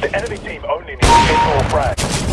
The enemy team only needs to more frags.